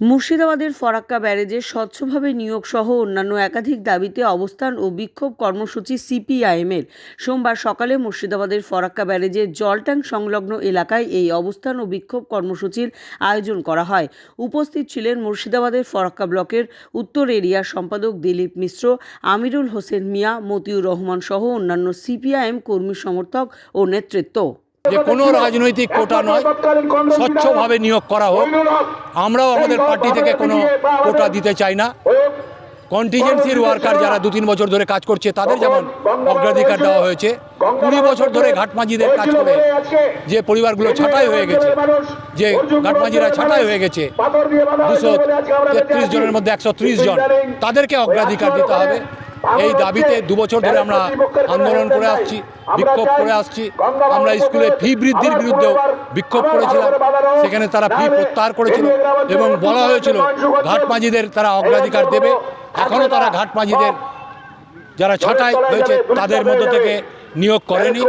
মুর্শিদাবাদের ফরাক্কা ব্যারেজে স্বচ্ছভাবে নিয়োগ সহ অন্যান্য একাধিক দাবিতে অবস্থান ও বিক্ষোভ কর্মসূচি সিপিআইএমের। সোমবার সকালে মুর্শিদাবাদের ফরাক্কা ব্যারেজের জল ট্যাঙ্ক সংলগ্ন এলাকায় এই অবস্থান ও বিক্ষোভ কর্মসূচির আয়োজন করা হয়। উপস্থিত ছিলেন মুর্শিদাবাদের ফরাক্কা ব্লকের উত্তর এরিয়ার সম্পাদক দিলীপ মিশ্র, আমিরুল হোসেন মিয়া, মতিউর রহমান সহ অন্যান্য সিপিআইএম কর্মী সমর্থক ও নেতৃত্ব। যে কোনো রাজনৈতিক কোটা নয় স্বচ্ছভাবে নিয়োগ করা হোক। আমরাও আমাদের পার্টি থেকে কোনো কোটা দিতে চাই না। কন্টিজেন্সির ওয়ার্কার যারা দু তিন বছর ধরে কাজ করছে তাদের যেমন অগ্রাধিকার দেওয়া হয়েছে কুড়ি বছর ধরে ঘাটমাঝিদের কাজ করে যে পরিবারগুলো ছাঁটাই হয়ে গেছে যে ঘাটমাঝিরা ছাঁটাই হয়ে গেছে দুশো তেত্রিশ জনের মধ্যে একশো ত্রিশ জন তাদেরকে অগ্রাধিকার দিতে হবে। এই দাবিতে দু বছর ধরে আমরা আন্দোলন করে আসছি বিক্ষোভ করে আসছি। আমরা স্কুলে ফি বৃদ্ধির বিরুদ্ধেও বিক্ষোভ করেছিলাম। সেখানে তারা ফি প্রত্যাহার করেছিল এবং বলা হয়েছিল ঘাটমাঝিদের তারা অগ্রাধিকার দেবে। এখনও তারা ঘাটমাঝিদের যারা ছাঁটাই হয়েছে তাদের মধ্য থেকে নিয়োগ করেনি।